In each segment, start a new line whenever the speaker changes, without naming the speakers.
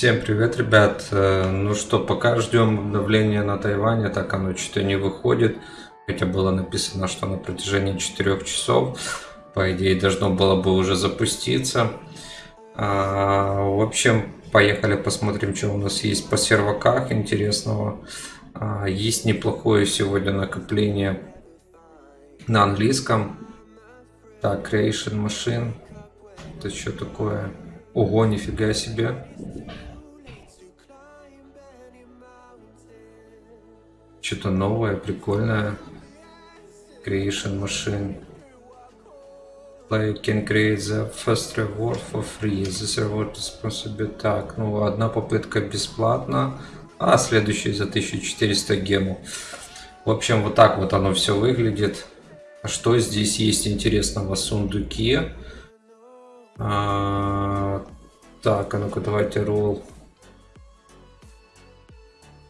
Всем привет, ребят. Э, ну что, пока ждем обновления на Тайване, так оно что-то не выходит. Хотя было написано, что на протяжении 4 часов, по идее, должно было бы уже запуститься. А, в общем, поехали посмотрим, что у нас есть по серваках интересного. А, есть неплохое сегодня накопление на английском. Так, Creation Machine. Это что такое? Ого, нифига себе. Что-то новое, прикольное. Creation Machine. Player can create the first reward for free. This reward is possible. Так, ну одна попытка бесплатно, а следующая за 1400 гему. В общем, вот так вот оно все выглядит. А что здесь есть интересного? Сундуки. А, так, а ну-ка давайте roll.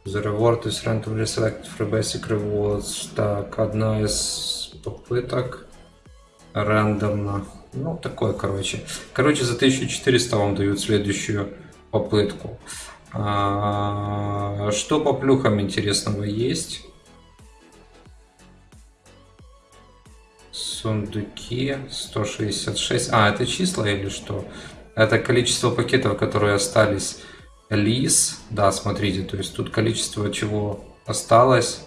The reward is randomly selected for basic rewards. Так, одна из попыток. Рандомно. Ну, такое, короче. Короче, за 1400 вам дают следующую попытку. А, что по плюхам интересного есть? Сундуки 166. А, это числа или что? Это количество пакетов, которые остались. Лис. Да, смотрите, то есть тут количество чего осталось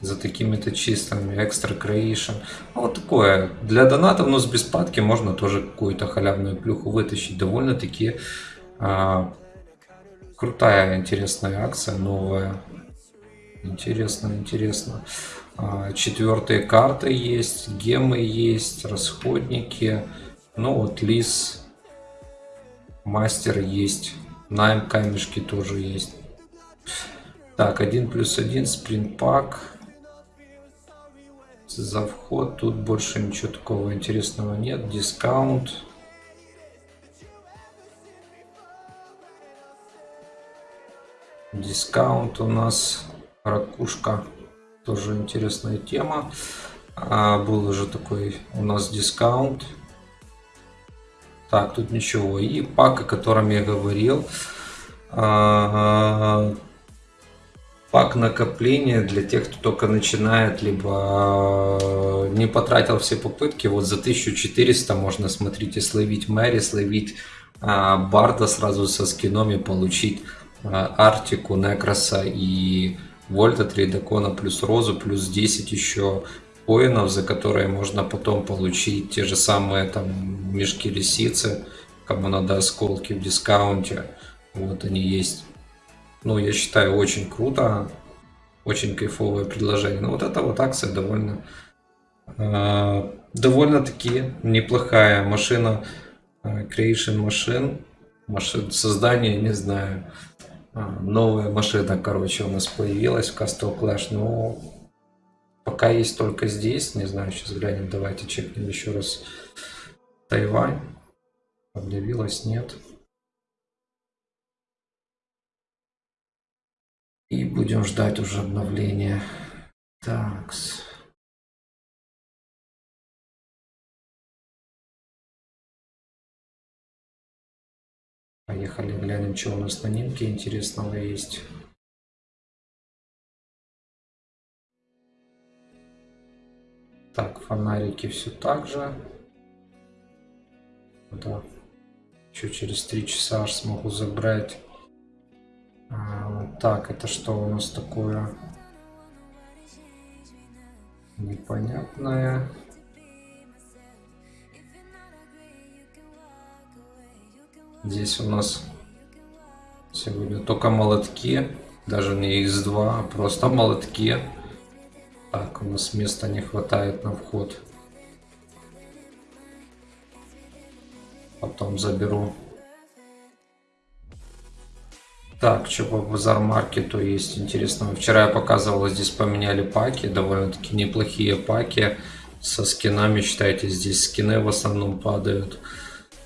за такими-то числами. Extra Creation. Ну, вот такое. Для донатов, но с беспадки можно тоже какую-то халявную плюху вытащить. Довольно-таки а, крутая, интересная акция, новая. Интересно, интересно. А, четвертые карты есть, гемы есть, расходники. Ну вот лис, мастер есть, найм камешки тоже есть. Так, один плюс один, спринт пак. За вход тут больше ничего такого интересного нет. Дискаунт. Дискаунт у нас ракушка. Тоже интересная тема. А, был уже такой у нас дискаунт. Так, тут ничего. И пак, о котором я говорил. Пак накопления для тех, кто только начинает, либо а, не потратил все попытки. Вот за 1400 можно, смотрите, словить Мэри, словить Барда сразу со скином и получить Артику, Некроса и Вольта, 3 Дакона плюс Розу, плюс 10 еще коинов, за которые можно потом получить те же самые там мешки лисицы, кому надо осколки в дискаунте. Вот они есть. Ну, я считаю, очень круто. Очень кайфовое предложение. Но вот эта вот акция довольно э, довольно-таки неплохая машина э, Creation Machine. Машин создание, не знаю. А, новая машина, короче, у нас появилась в Castle Clash, но пока есть только здесь, не знаю, сейчас глянем, давайте чекнем еще раз Тайвань, обновилась, нет. И будем ждать уже обновления. Такс. Поехали глянем, что у нас на Нинке интересного есть. Так, фонарики все так же. Да. Еще через три часа аж смогу забрать. А, так, это что у нас такое? Непонятное. Здесь у нас сегодня только молотки, даже не X2, а просто молотки. Так, у нас места не хватает на вход. Потом заберу. Так, что по базар-маркету есть интересного. Вчера я показывал, здесь поменяли паки, довольно-таки неплохие паки. Со скинами, считайте, здесь скины в основном падают.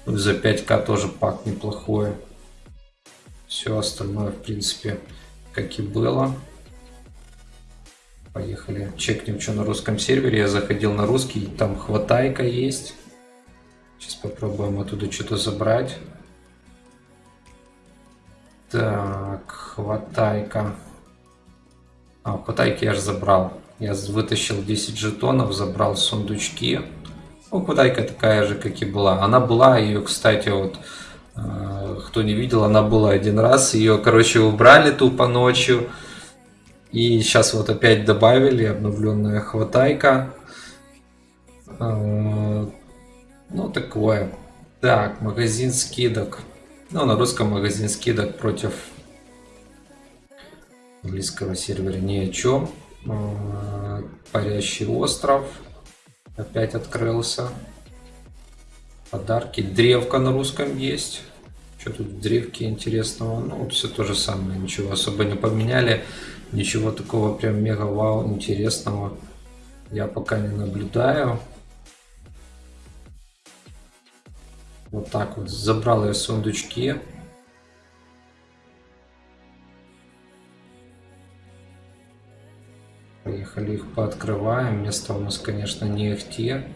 За 5к тоже пак неплохой. Все остальное, в принципе, как и было. Поехали. Чекнем, что на русском сервере. Я заходил на русский, там хватайка есть. Сейчас попробуем оттуда что-то забрать. Так, хватайка. А, хватайки я же забрал. Я вытащил 10 жетонов, забрал сундучки. Ну, хватайка такая же, как и была. Она была, ее, кстати, вот, э, кто не видел, она была один раз. Ее, короче, убрали тупо ночью. И сейчас вот опять добавили обновленная хватайка. Э, ну, такое. Так, магазин скидок. Ну, на русском магазин скидок против английского сервера ни о чем. Э, парящий остров опять открылся. Подарки. Древка на русском есть. Что тут в древке интересного? Ну, все то же самое. Ничего особо не поменяли. Ничего такого прям мега вау интересного я пока не наблюдаю. Вот так вот. Забрал я сундучки. Поехали их пооткрываем. Место у нас, конечно, не ихте.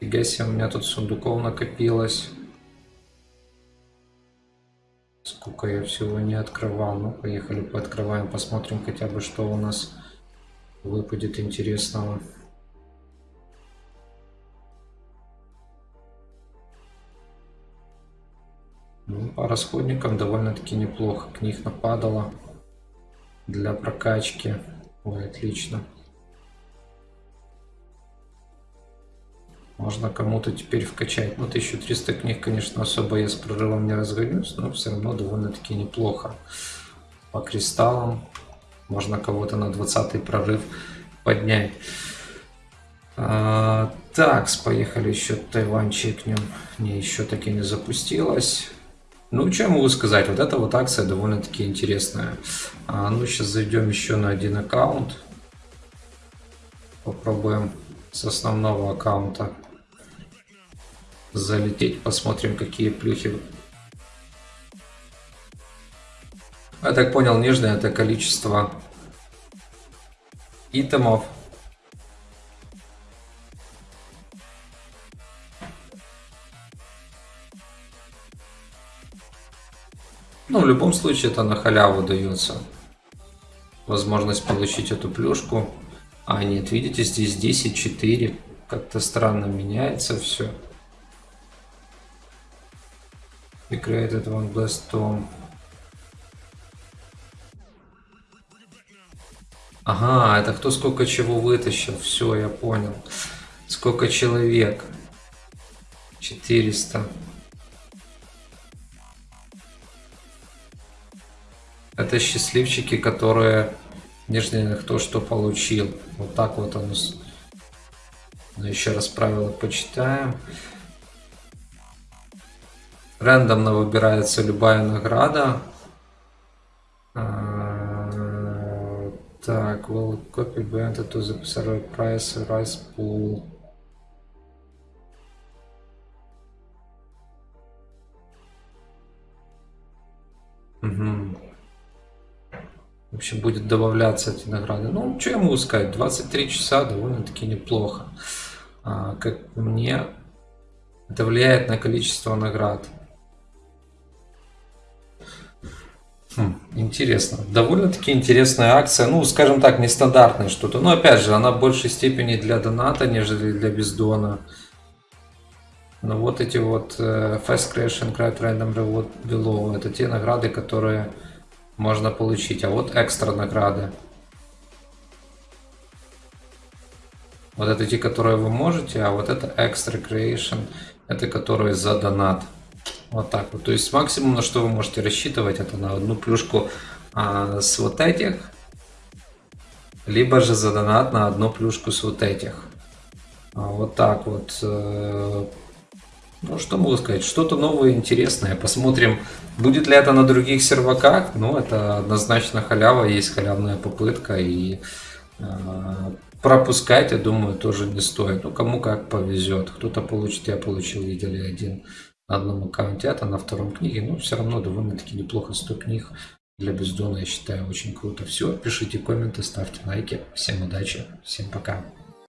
Фига себе, у меня тут сундуков накопилось. Сколько я всего не открывал. Ну, поехали пооткрываем, посмотрим хотя бы, что у нас выпадет интересного. Ну, по расходникам довольно-таки неплохо. Книг нападало для прокачки. Ой, отлично. Можно кому-то теперь вкачать. Ну, 1300 книг, конечно, особо я с прорывом не разгонюсь, но все равно довольно-таки неплохо. По кристаллам можно кого-то на 20 прорыв поднять. А, так, поехали еще Тайвань чекнем. Не, еще таки не запустилась. Ну, что я могу сказать? Вот эта вот акция довольно-таки интересная. А, ну, сейчас зайдем еще на один аккаунт. Попробуем с основного аккаунта залететь. Посмотрим, какие плюхи. Я так понял, нежное это количество итемов Ну, в любом случае это на халяву дается. Возможность получить эту плюшку. А, нет, видите, здесь 10, 4. Как-то странно меняется все. Created one blast tom. Ага, это кто сколько чего вытащил. Все, я понял. Сколько человек. 400. Это счастливчики, которые нижний кто что получил. Вот так вот он. Ну, еще раз правила почитаем. Рандомно выбирается любая награда. А, так, will copy entered to the server price rise pool. Угу. В общем, будет добавляться эти награды. Ну, что я могу сказать, 23 часа довольно-таки неплохо. А, как мне, это влияет на количество наград. Хм, интересно. Довольно-таки интересная акция. Ну, скажем так, нестандартное что-то. Но, опять же, она в большей степени для доната, нежели для бездона. Но вот эти вот uh, Fast Crash and Craft Random Reward Below, это те награды, которые можно получить. А вот экстра награды. Вот это те, которые вы можете, а вот это экстра creation, это которые за донат. Вот так вот. То есть максимум, на что вы можете рассчитывать, это на одну плюшку а, с вот этих, либо же за донат на одну плюшку с вот этих. А, вот так вот. Э, ну, что могу сказать? Что-то новое, интересное. Посмотрим, будет ли это на других серваках. Ну, это однозначно халява, есть халявная попытка. И э, пропускать, я думаю, тоже не стоит. Ну, кому как повезет. Кто-то получит, я получил, видели один на одном аккаунте, это на втором книге. Но все равно довольно-таки неплохо 100 книг. Для бездона, я считаю, очень круто. Все, пишите комменты, ставьте лайки. Всем удачи, всем пока.